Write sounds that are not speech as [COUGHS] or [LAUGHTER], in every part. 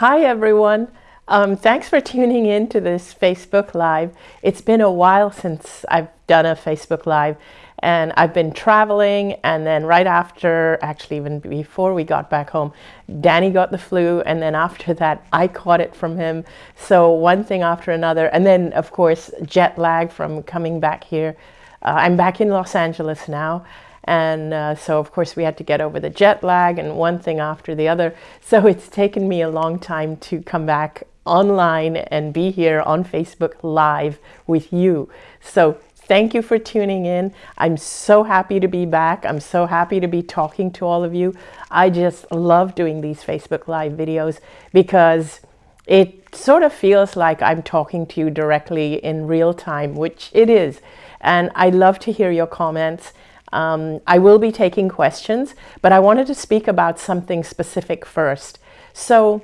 Hi, everyone. Um, thanks for tuning in to this Facebook Live. It's been a while since I've done a Facebook Live and I've been traveling and then right after, actually even before we got back home, Danny got the flu and then after that I caught it from him. So one thing after another and then of course jet lag from coming back here. Uh, I'm back in Los Angeles now and uh, so, of course, we had to get over the jet lag and one thing after the other. [LAUGHS] So it's taken me a long time to come back online and be here on Facebook Live with you. So thank you for tuning in. I'm so happy to be back. I'm so happy to be talking to all of you. I just love doing these Facebook Live videos because it sort of feels like I'm talking to you directly in real time, which it is. And I love to hear your comments. Um, I will be taking questions, but I wanted to speak about something specific first. So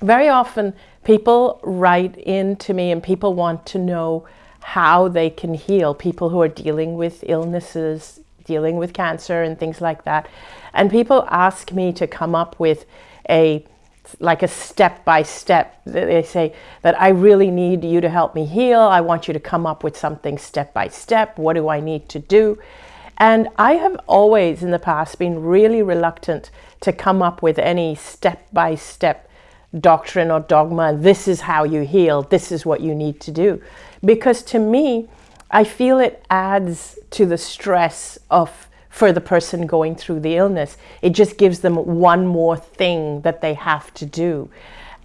very often people write in to me and people want to know how they can heal, people who are dealing with illnesses, dealing with cancer and things like that. And people ask me to come up with a like a step by step. They say that I really need you to help me heal. I want you to come up with something step by step. What do I need to do? And I have always in the past been really reluctant to come up with any step by step doctrine or dogma. This is how you heal. This is what you need to do. Because to me, I feel it adds to the stress of for the person going through the illness. It just gives them one more thing that they have to do.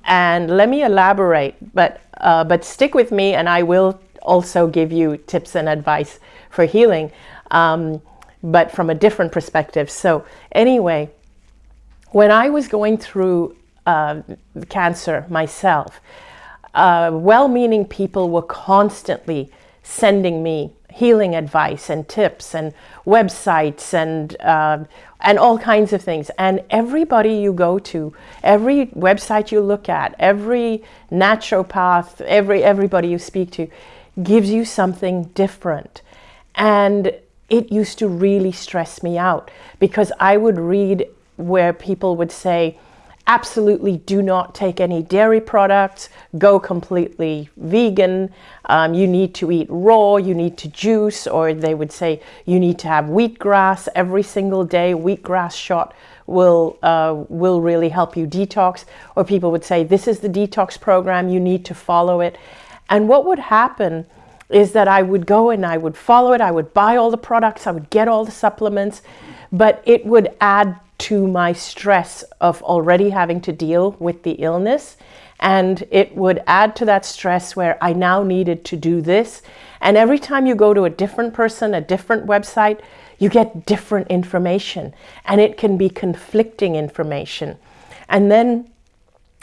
And let me elaborate, but, uh, but stick with me and I will also give you tips and advice for healing, um, but from a different perspective. So anyway, when I was going through uh, cancer myself, uh, well-meaning people were constantly sending me healing advice and tips and websites and uh, and all kinds of things. And everybody you go to, every website you look at, every naturopath, every everybody you speak to, gives you something different. And it used to really stress me out because I would read where people would say, absolutely do not take any dairy products, go completely vegan, um, you need to eat raw, you need to juice, or they would say you need to have wheatgrass. Every single day, wheatgrass shot will, uh, will really help you detox, or people would say this is the detox program, you need to follow it. And what would happen is that I would go and I would follow it, I would buy all the products, I would get all the supplements, but it would add to my stress of already having to deal with the illness. And it would add to that stress where I now needed to do this. And every time you go to a different person, a different website, you get different information and it can be conflicting information. And then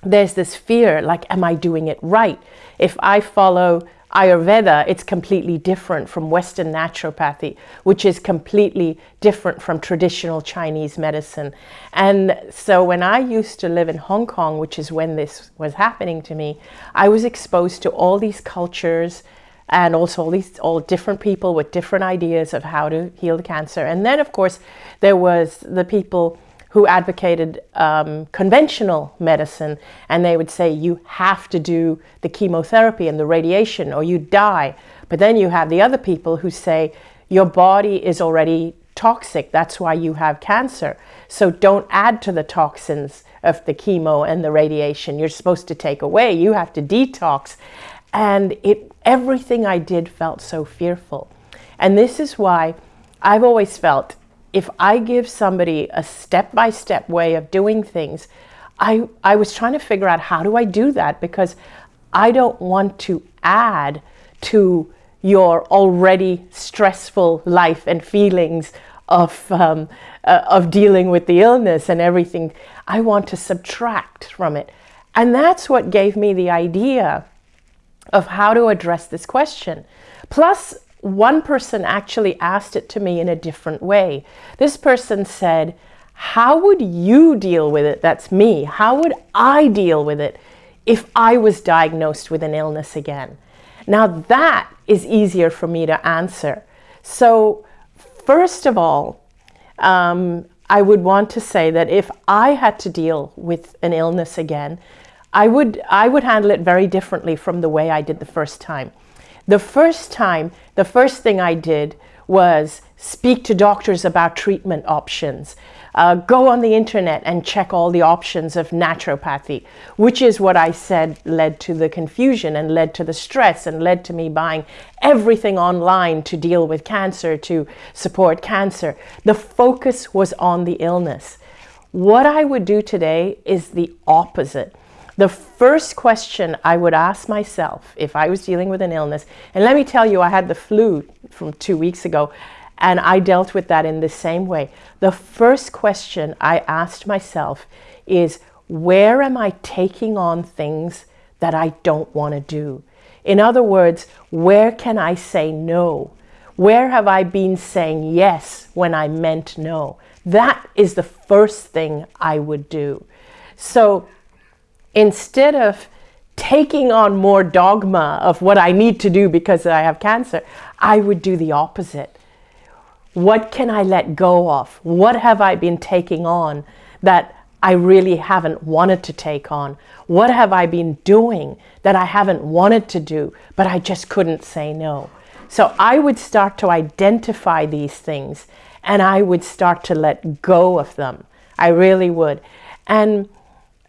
there's this fear, like, am I doing it right? If I follow Ayurveda, it's completely different from Western naturopathy, which is completely different from traditional Chinese medicine. And so when I used to live in Hong Kong, which is when this was happening to me, I was exposed to all these cultures and also all these all different people with different ideas of how to heal cancer. And then, of course, there was the people who advocated um, conventional medicine and they would say you have to do the chemotherapy and the radiation or you die. But then you have the other people who say your body is already toxic, that's why you have cancer. So don't add to the toxins of the chemo and the radiation. You're supposed to take away, you have to detox. And it, everything I did felt so fearful. And this is why I've always felt if I give somebody a step-by-step -step way of doing things, I, I was trying to figure out how do I do that because I don't want to add to your already stressful life and feelings of, um, uh, of dealing with the illness and everything. I want to subtract from it. And that's what gave me the idea of how to address this question. Plus, one person actually asked it to me in a different way. This person said, how would you deal with it? That's me. How would I deal with it if I was diagnosed with an illness again? Now that is easier for me to answer. So first of all, um, I would want to say that if I had to deal with an illness again, I would, I would handle it very differently from the way I did the first time. The first time, the first thing I did was speak to doctors about treatment options. Uh, go on the internet and check all the options of naturopathy, which is what I said led to the confusion and led to the stress and led to me buying everything online to deal with cancer, to support cancer. The focus was on the illness. What I would do today is the opposite. The first question I would ask myself if I was dealing with an illness, and let me tell you, I had the flu from two weeks ago, and I dealt with that in the same way. The first question I asked myself is, where am I taking on things that I don't want to do? In other words, where can I say no? Where have I been saying yes when I meant no? That is the first thing I would do. So instead of taking on more dogma of what I need to do because I have cancer, I would do the opposite. What can I let go of? What have I been taking on that I really haven't wanted to take on? What have I been doing that I haven't wanted to do, but I just couldn't say no? So I would start to identify these things and I would start to let go of them. I really would. And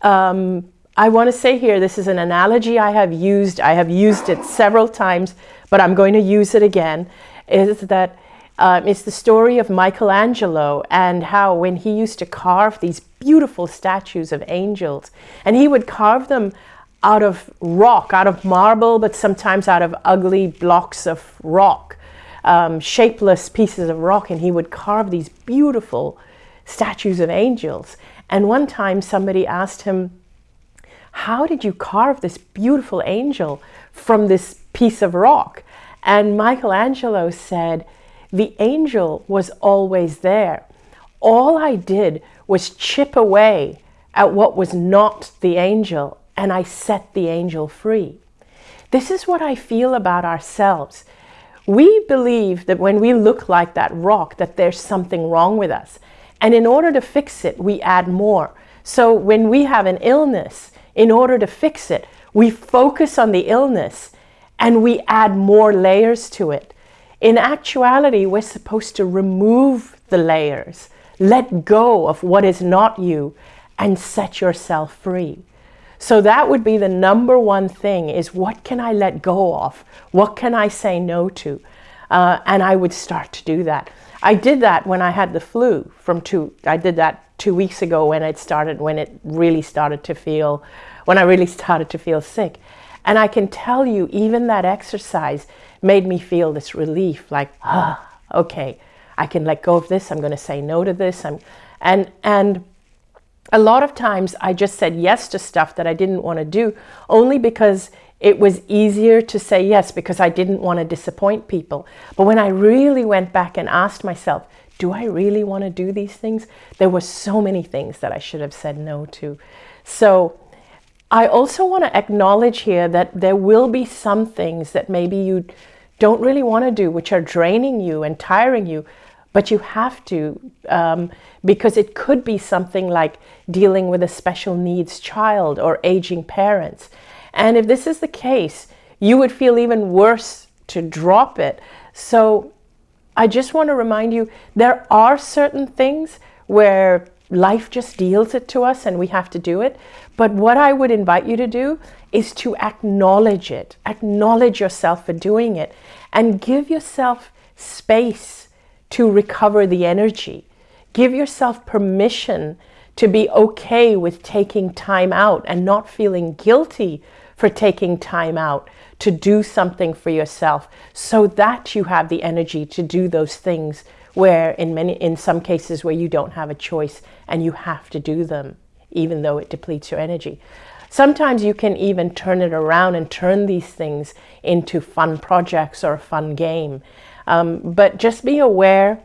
um, I want to say here, this is an analogy I have used. I have used it several times, but I'm going to use it again, is that um, it's the story of Michelangelo and how when he used to carve these beautiful statues of angels, and he would carve them out of rock, out of marble, but sometimes out of ugly blocks of rock, um, shapeless pieces of rock, and he would carve these beautiful statues of angels. And one time somebody asked him, how did you carve this beautiful angel from this piece of rock? And Michelangelo said, the angel was always there. All I did was chip away at what was not the angel, and I set the angel free. This is what I feel about ourselves. We believe that when we look like that rock, that there's something wrong with us. And in order to fix it, we add more. So when we have an illness, in order to fix it, we focus on the illness and we add more layers to it. In actuality, we're supposed to remove the layers, let go of what is not you, and set yourself free. So that would be the number one thing is what can I let go of? What can I say no to? Uh, and I would start to do that. I did that when I had the flu from two, I did that two weeks ago when it started, when it really started to feel, when I really started to feel sick. And I can tell you, even that exercise made me feel this relief, like, ah, okay, I can let go of this. I'm going to say no to this. I'm, and, and a lot of times I just said yes to stuff that I didn't want to do only because it was easier to say yes because I didn't want to disappoint people. But when I really went back and asked myself, do I really want to do these things? There were so many things that I should have said no to. So I also want to acknowledge here that there will be some things that maybe you don't really want to do, which are draining you and tiring you, but you have to um, because it could be something like dealing with a special needs child or aging parents. And if this is the case, you would feel even worse to drop it. So I just want to remind you, there are certain things where life just deals it to us and we have to do it. But what I would invite you to do is to acknowledge it, acknowledge yourself for doing it, and give yourself space to recover the energy. Give yourself permission to be okay with taking time out and not feeling guilty for taking time out to do something for yourself so that you have the energy to do those things where in many in some cases where you don't have a choice and you have to do them even though it depletes your energy. Sometimes you can even turn it around and turn these things into fun projects or a fun game. Um, but just be aware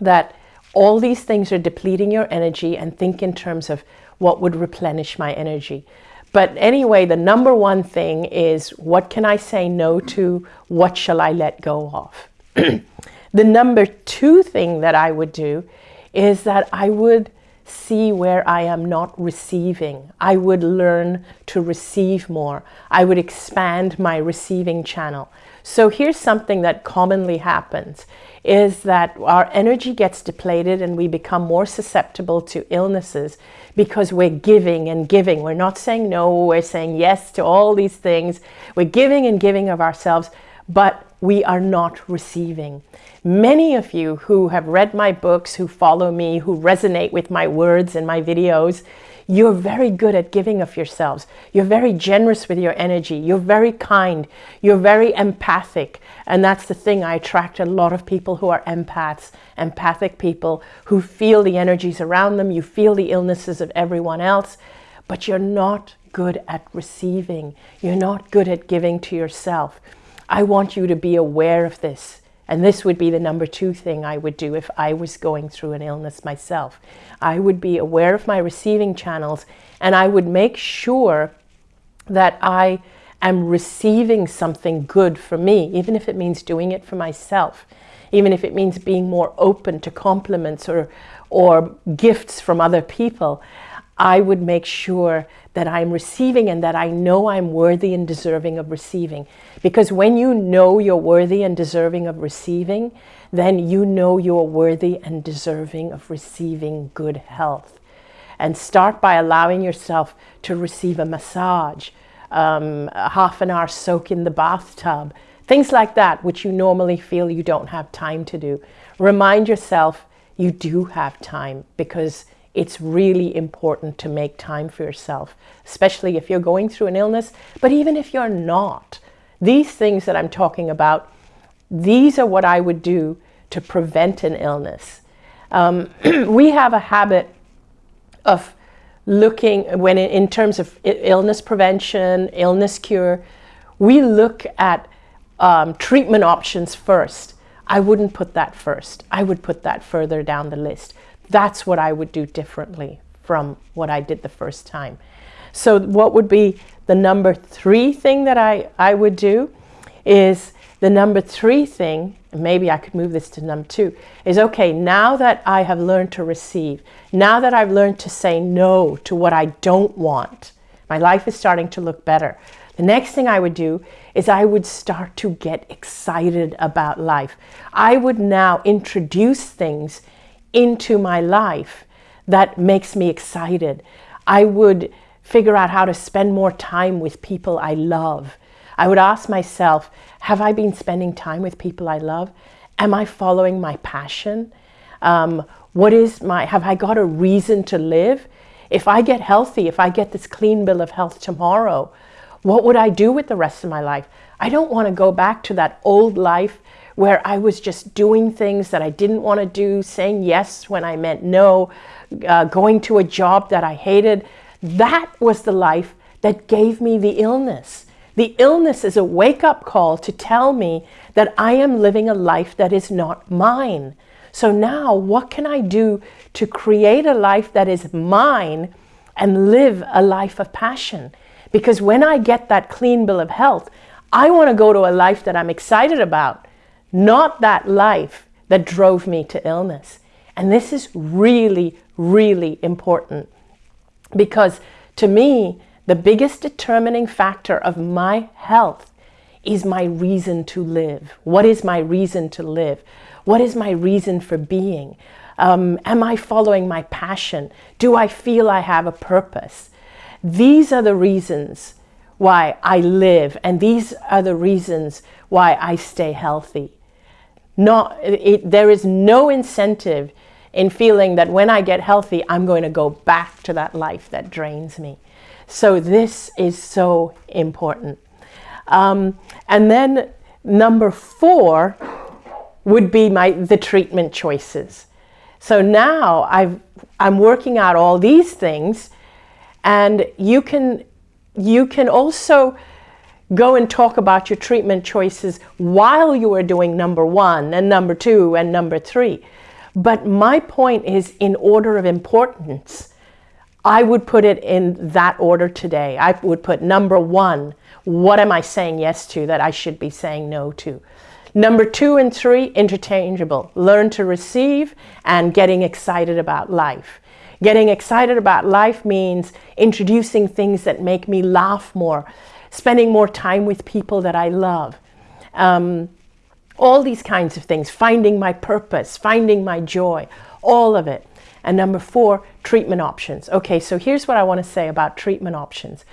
that all these things are depleting your energy and think in terms of what would replenish my energy. But anyway, the number one thing is what can I say no to? What shall I let go of? [CLEARS THROAT] the number two thing that I would do is that I would see where I am not receiving. I would learn to receive more. I would expand my receiving channel. So here's something that commonly happens is that our energy gets depleted and we become more susceptible to illnesses because we're giving and giving. We're not saying no, we're saying yes to all these things. We're giving and giving of ourselves, but we are not receiving. Many of you who have read my books, who follow me, who resonate with my words and my videos, you're very good at giving of yourselves. You're very generous with your energy. You're very kind. You're very empathic. And that's the thing. I attract a lot of people who are empaths, empathic people who feel the energies around them. You feel the illnesses of everyone else, but you're not good at receiving. You're not good at giving to yourself. I want you to be aware of this. And this would be the number two thing I would do if I was going through an illness myself. I would be aware of my receiving channels and I would make sure that I am receiving something good for me, even if it means doing it for myself, even if it means being more open to compliments or, or gifts from other people. I would make sure that I'm receiving and that I know I'm worthy and deserving of receiving. Because when you know you're worthy and deserving of receiving, then you know you're worthy and deserving of receiving good health. And start by allowing yourself to receive a massage, um, a half an hour soak in the bathtub, things like that, which you normally feel you don't have time to do. Remind yourself you do have time because it's really important to make time for yourself, especially if you're going through an illness, but even if you're not. These things that I'm talking about, these are what I would do to prevent an illness. Um, [CLEARS THROAT] we have a habit of looking, when in, terms of illness prevention, illness cure, we look at um, treatment options first. I wouldn't put that first. I would put that further down the list. That's what I would do differently from what I did the first time. So what would be the number three thing that I, I would do is the number three thing, maybe I could move this to number two, is okay, now that I have learned to receive, now that I've learned to say no to what I don't want, my life is starting to look better. The next thing I would do is I would start to get excited about life. I would now introduce things into my life that makes me excited. I would figure out how to spend more time with people I love. I would ask myself, have I been spending time with people I love? Am I following my passion? Um, what is my, have I got a reason to live? If I get healthy, if I get this clean bill of health tomorrow, what would I do with the rest of my life? I don't want to go back to that old life where I was just doing things that I didn't want to do, saying yes when I meant no, uh, going to a job that I hated. That was the life that gave me the illness. The illness is a wake-up call to tell me that I am living a life that is not mine. So now what can I do to create a life that is mine and live a life of passion? Because when I get that clean bill of health, I want to go to a life that I'm excited about not that life that drove me to illness. And this is really, really important because to me, the biggest determining factor of my health is my reason to live. What is my reason to live? What is my reason for being? Um, am I following my passion? Do I feel I have a purpose? These are the reasons why I live, and these are the reasons why I stay healthy not, it, there is no incentive in feeling that when I get healthy, I'm going to go back to that life that drains me. So this is so important. Um, and then number four would be my the treatment choices. So now I've, I'm working out all these things and you can, you can also go and talk about your treatment choices while you are doing number one and number two and number three. But my point is in order of importance. I would put it in that order today. I would put number one, what am I saying yes to that I should be saying no to? Number two and three, interchangeable. Learn to receive and getting excited about life. Getting excited about life means introducing things that make me laugh more, spending more time with people that I love. Um, all these kinds of things, finding my purpose, finding my joy, all of it. And number four, treatment options. Okay, so here's what I want to say about treatment options.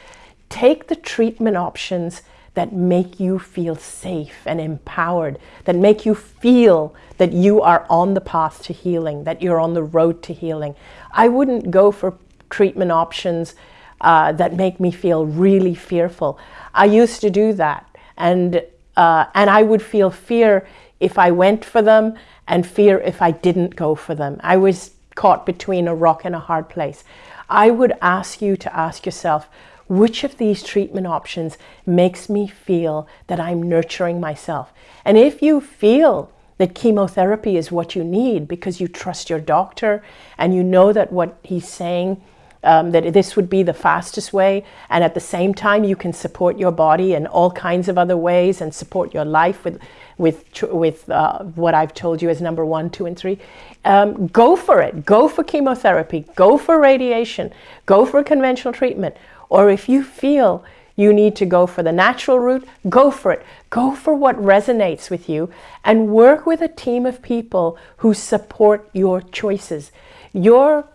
Take the treatment options that make you feel safe and empowered, that make you feel that you are on the path to healing, that you're on the road to healing. I wouldn't go for treatment options uh, that make me feel really fearful. I used to do that, and uh, and I would feel fear if I went for them, and fear if I didn't go for them. I was caught between a rock and a hard place. I would ask you to ask yourself, which of these treatment options makes me feel that I'm nurturing myself? And if you feel that chemotherapy is what you need because you trust your doctor and you know that what he's saying um, that this would be the fastest way. And at the same time you can support your body in all kinds of other ways and support your life with with with uh, what I've told you as number one two and three. Um, go for it. Go for chemotherapy. Go for radiation. Go for conventional treatment. Or if you feel you need to go for the natural route, go for it. Go for what resonates with you and work with a team of people who support your choices. Your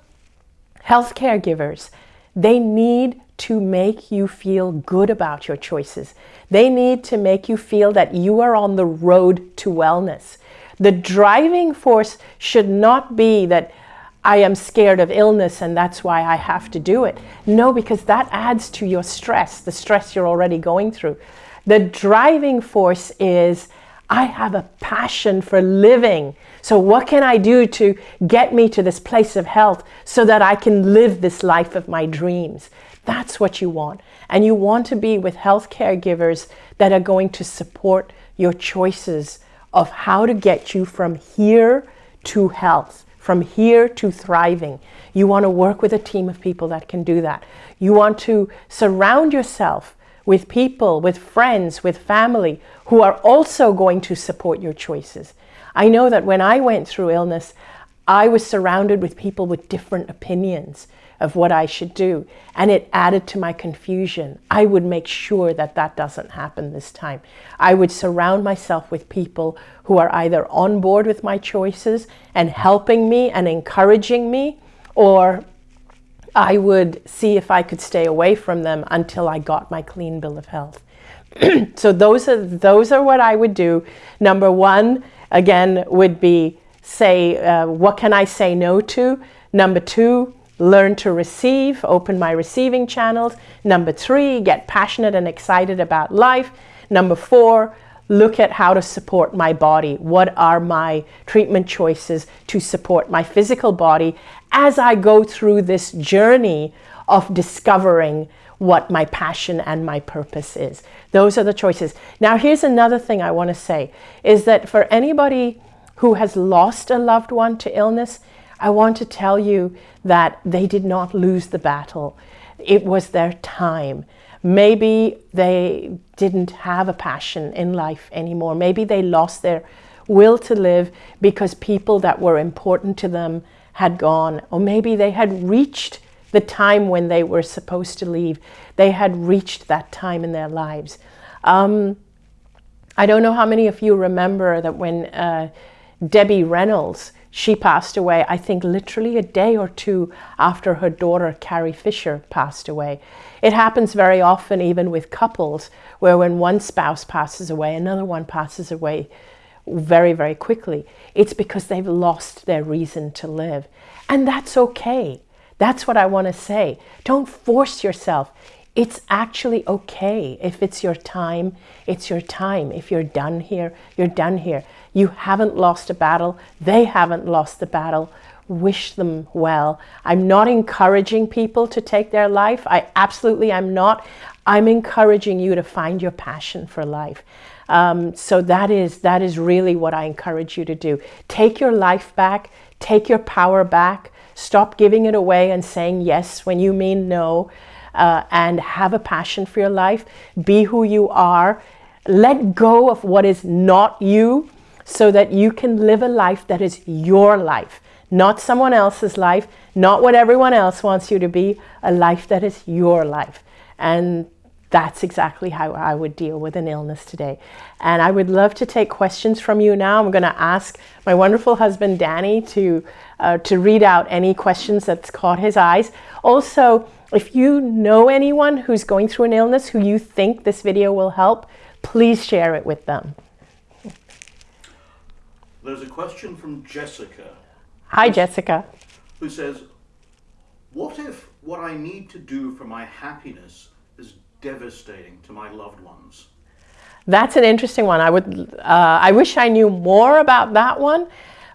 health caregivers, they need to make you feel good about your choices. They need to make you feel that you are on the road to wellness. The driving force should not be that I am scared of illness and that's why I have to do it. No, because that adds to your stress, the stress you're already going through. The driving force is I have a passion for living. So what can I do to get me to this place of health so that I can live this life of my dreams? That's what you want. And you want to be with health caregivers that are going to support your choices of how to get you from here to health from here to thriving. You want to work with a team of people that can do that. You want to surround yourself with people, with friends, with family who are also going to support your choices. I know that when I went through illness, I was surrounded with people with different opinions of what I should do. And it added to my confusion. I would make sure that that doesn't happen this time. I would surround myself with people who are either on board with my choices and helping me and encouraging me, or I would see if I could stay away from them until I got my clean bill of health. [CLEARS THROAT] so those are those are what I would do. Number one, again, would be say, uh, what can I say no to? Number two, learn to receive, open my receiving channels. Number three, get passionate and excited about life. Number four, look at how to support my body. What are my treatment choices to support my physical body as I go through this journey of discovering what my passion and my purpose is. Those are the choices. Now, here's another thing I want to say is that for anybody who has lost a loved one to illness, I want to tell you that they did not lose the battle. It was their time. Maybe they didn't have a passion in life anymore. Maybe they lost their will to live because people that were important to them had gone. Or maybe they had reached the time when they were supposed to leave. They had reached that time in their lives. Um, I don't know how many of you remember that when uh, Debbie Reynolds she passed away, I think, literally a day or two after her daughter, Carrie Fisher, passed away. It happens very often, even with couples, where when one spouse passes away, another one passes away very, very quickly. It's because they've lost their reason to live. And that's okay. That's what I want to say. Don't force yourself. It's actually okay. If it's your time, it's your time. If you're done here, you're done here. You haven't lost a battle. They haven't lost the battle. Wish them well. I'm not encouraging people to take their life. I absolutely am not. I'm encouraging you to find your passion for life. Um, so that is, that is really what I encourage you to do. Take your life back. Take your power back. Stop giving it away and saying yes when you mean no. Uh, and have a passion for your life. Be who you are Let go of what is not you so that you can live a life that is your life, not someone else's life, not what everyone else wants you to be, a life that is your life. And that's exactly how I would deal with an illness today. And I would love to take questions from you now. I'm going to ask my wonderful husband, Danny, to, uh, to read out any questions that's caught his eyes. Also, if you know anyone who's going through an illness who you think this video will help, please share it with them. There's a question from Jessica. Hi, Jessica. Who says, what if what I need to do for my happiness devastating to my loved ones? That's an interesting one. I would, uh, I wish I knew more about that one,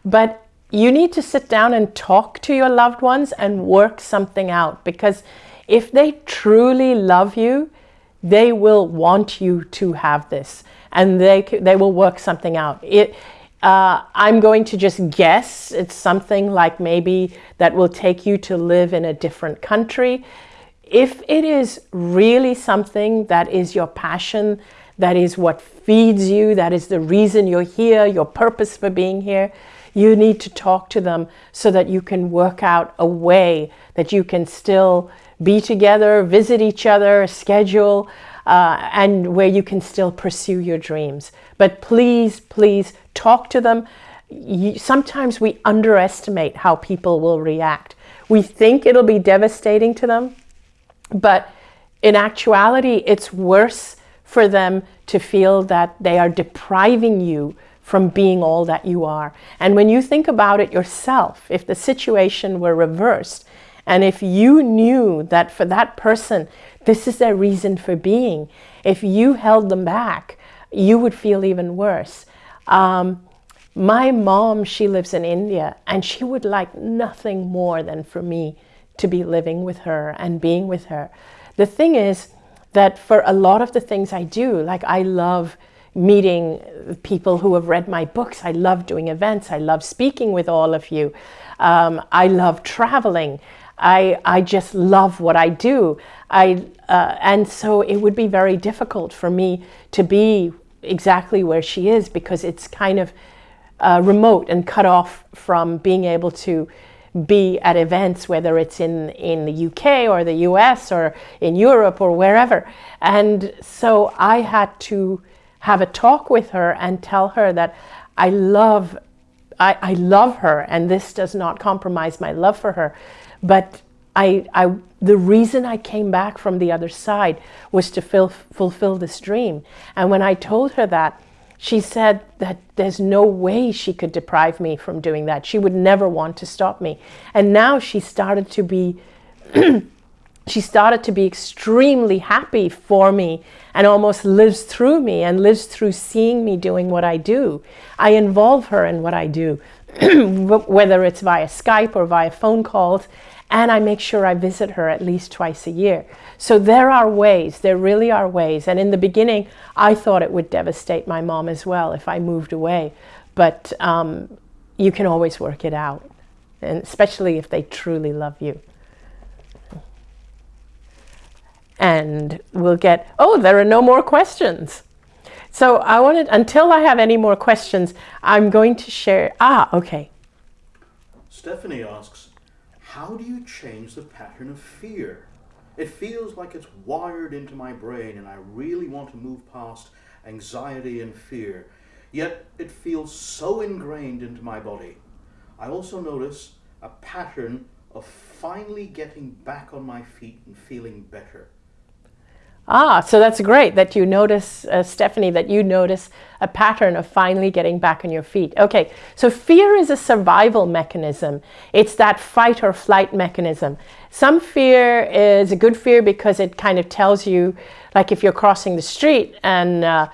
but you need to sit down and talk to your loved ones and work something out because if they truly love you, they will want you to have this and they, they will work something out. It, uh, I'm going to just guess it's something like maybe that will take you to live in a different country. If it is really something that is your passion, that is what feeds you, that is the reason you're here, your purpose for being here, you need to talk to them so that you can work out a way that you can still be together, visit each other, schedule, uh, and where you can still pursue your dreams. But please, please talk to them. You, sometimes we underestimate how people will react. We think it'll be devastating to them, but in actuality, it's worse for them to feel that they are depriving you from being all that you are. And when you think about it yourself, if the situation were reversed, and if you knew that for that person, this is their reason for being, if you held them back, you would feel even worse. Um, my mom, she lives in India, and she would like nothing more than for me to be living with her and being with her. The thing is that for a lot of the things I do, like I love meeting people who have read my books. I love doing events. I love speaking with all of you. Um, I love traveling. I, I just love what I do. I, uh, and so it would be very difficult for me to be exactly where she is because it's kind of uh, remote and cut off from being able to be at events, whether it's in, in the UK or the US or in Europe or wherever. And so I had to have a talk with her and tell her that I love, I, I love her and this does not compromise my love for her. But I, I, the reason I came back from the other side was to fill, fulfill this dream. And when I told her that, she said that there's no way she could deprive me from doing that. She would never want to stop me. And now she started to be, [CLEARS THROAT] she started to be extremely happy for me and almost lives through me and lives through seeing me doing what I do. I involve her in what I do, [CLEARS THROAT] whether it's via Skype or via phone calls and I make sure I visit her at least twice a year. So there are ways, there really are ways. And in the beginning, I thought it would devastate my mom as well if I moved away. But um, you can always work it out, and especially if they truly love you. And we'll get, oh, there are no more questions. So I wanted, until I have any more questions, I'm going to share, ah, okay. Stephanie asks, how do you change the pattern of fear? It feels like it's wired into my brain and I really want to move past anxiety and fear, yet it feels so ingrained into my body. I also notice a pattern of finally getting back on my feet and feeling better. Ah, so that's great that you notice, uh, Stephanie, that you notice a pattern of finally getting back on your feet. Okay, so fear is a survival mechanism. It's that fight or flight mechanism. Some fear is a good fear because it kind of tells you, like if you're crossing the street and uh,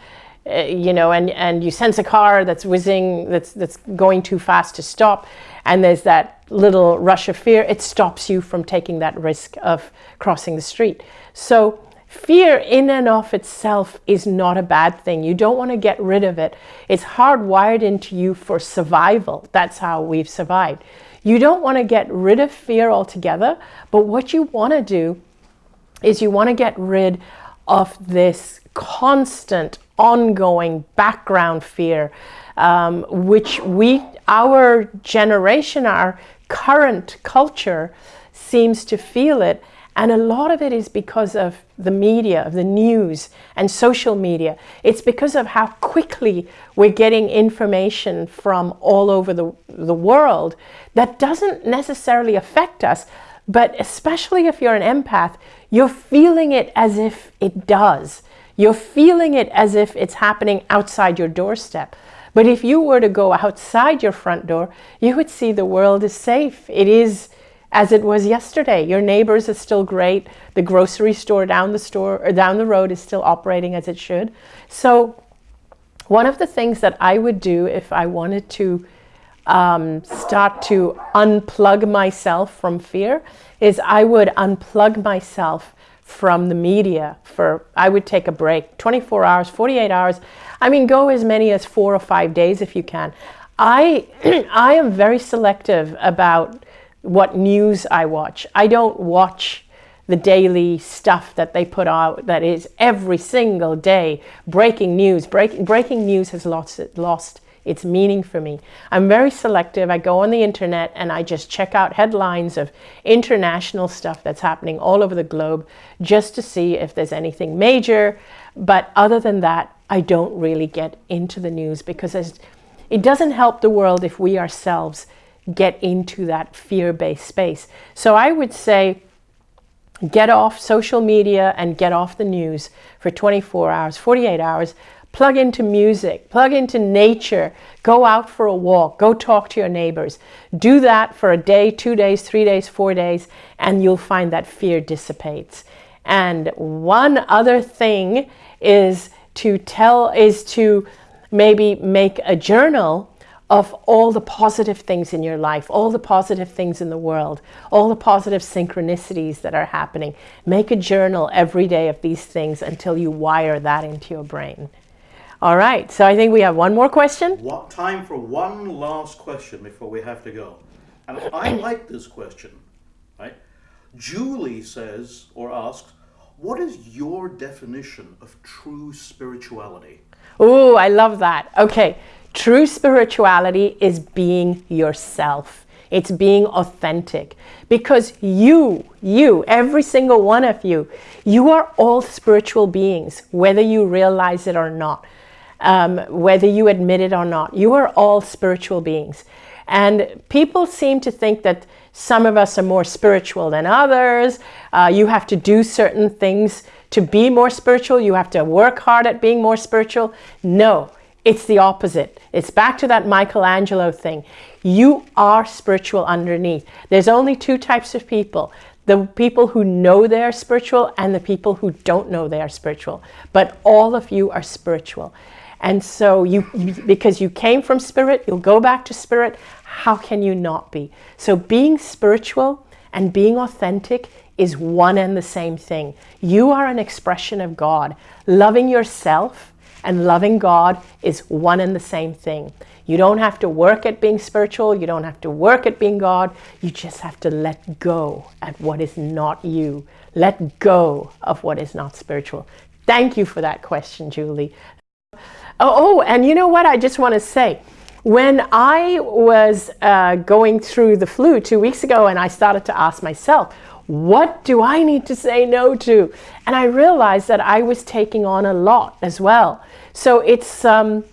uh you know, and, and you sense a car that's whizzing, that's, that's going too fast to stop, and there's that little rush of fear, it stops you from taking that risk of crossing the street. So Fear in and of itself is not a bad thing. You don't want to get rid of it. It's hardwired into you for survival. That's how we've survived. You don't want to get rid of fear altogether, but what you want to do is you want to get rid of this constant, ongoing background fear, um, which we, our generation, our current culture seems to feel it. And a lot of it is because of the media, of the news and social media. It's because of how quickly we're getting information from all over the, the world that doesn't necessarily affect us. But especially if you're an empath, you're feeling it as if it does. You're feeling it as if it's happening outside your doorstep. But if you were to go outside your front door, you would see the world is safe. It is as it was yesterday. Your neighbors are still great. The grocery store down the store or down the road is still operating as it should. So one of the things that I would do if I wanted to um, start to unplug myself from fear is I would unplug myself from the media for, I would take a break, 24 hours, 48 hours. I mean, go as many as four or five days if you can. I, [CLEARS THROAT] I am very selective about what news I watch. I don't watch the daily stuff that they put out that is every single day breaking news. Break, breaking news has lost, lost its meaning for me. I'm very selective. I go on the internet and I just check out headlines of international stuff that's happening all over the globe just to see if there's anything major. But other than that, I don't really get into the news because it doesn't help the world if we ourselves get into that fear-based space. So I would say get off social media and get off the news for 24 hours, 48 hours, plug into music, plug into nature, go out for a walk, go talk to your neighbors. Do that for a day, two days, three days, four days, and you'll find that fear dissipates. And one other thing is to tell, is to maybe make a journal of all the positive things in your life, all the positive things in the world, all the positive synchronicities that are happening. Make a journal every day of these things until you wire that into your brain. All right, so I think we have one more question. What time for one last question before we have to go? And I [COUGHS] like this question, right? Julie says or asks, what is your definition of true spirituality? Oh, I love that. Okay, True spirituality is being yourself. It's being authentic because you, you, every single one of you, you are all spiritual beings, whether you realize it or not, um, whether you admit it or not. You are all spiritual beings. And people seem to think that some of us are more spiritual than others. Uh, you have to do certain things to be more spiritual. You have to work hard at being more spiritual. No, it's the opposite. It's back to that Michelangelo thing. You are spiritual underneath. There's only two types of people. The people who know they are spiritual and the people who don't know they are spiritual. But all of you are spiritual. And so you, because you came from spirit, you'll go back to spirit. How can you not be? So being spiritual and being authentic is one and the same thing. You are an expression of God. Loving yourself and loving God is one and the same thing. You don't have to work at being spiritual. You don't have to work at being God. You just have to let go at what is not you. Let go of what is not spiritual. Thank you for that question, Julie. Oh, oh and you know what? I just want to say, when I was uh, going through the flu two weeks ago and I started to ask myself, what do I need to say no to? And I realized that I was taking on a lot as well. So it's um,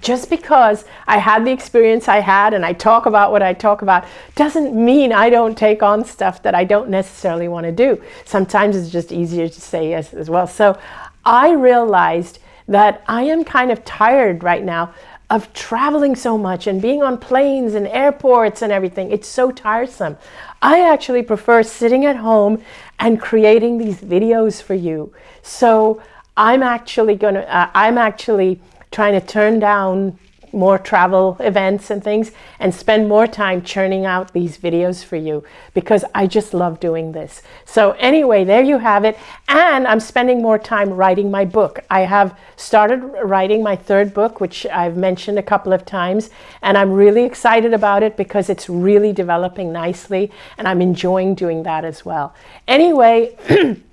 just because I had the experience I had and I talk about what I talk about doesn't mean I don't take on stuff that I don't necessarily want to do. Sometimes it's just easier to say yes as well. So I realized that I am kind of tired right now of traveling so much and being on planes and airports and everything. It's so tiresome. I actually prefer sitting at home and creating these videos for you. So I'm actually going to, uh, I'm actually trying to turn down more travel events and things and spend more time churning out these videos for you because I just love doing this. So anyway, there you have it. And I'm spending more time writing my book. I have started writing my third book, which I've mentioned a couple of times, and I'm really excited about it because it's really developing nicely and I'm enjoying doing that as well. Anyway, [CLEARS THROAT]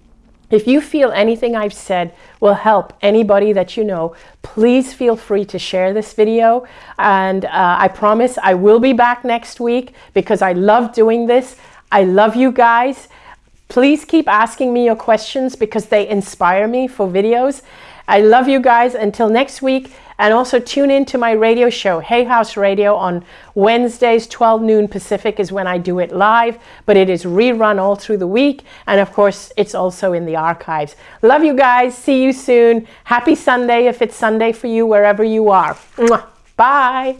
If you feel anything I've said will help anybody that you know, please feel free to share this video. And uh, I promise I will be back next week because I love doing this. I love you guys. Please keep asking me your questions because they inspire me for videos. I love you guys. Until next week. And also tune in to my radio show, Hay House Radio, on Wednesdays, 12 noon Pacific is when I do it live, but it is rerun all through the week. And of course, it's also in the archives. Love you guys. See you soon. Happy Sunday if it's Sunday for you, wherever you are. Bye.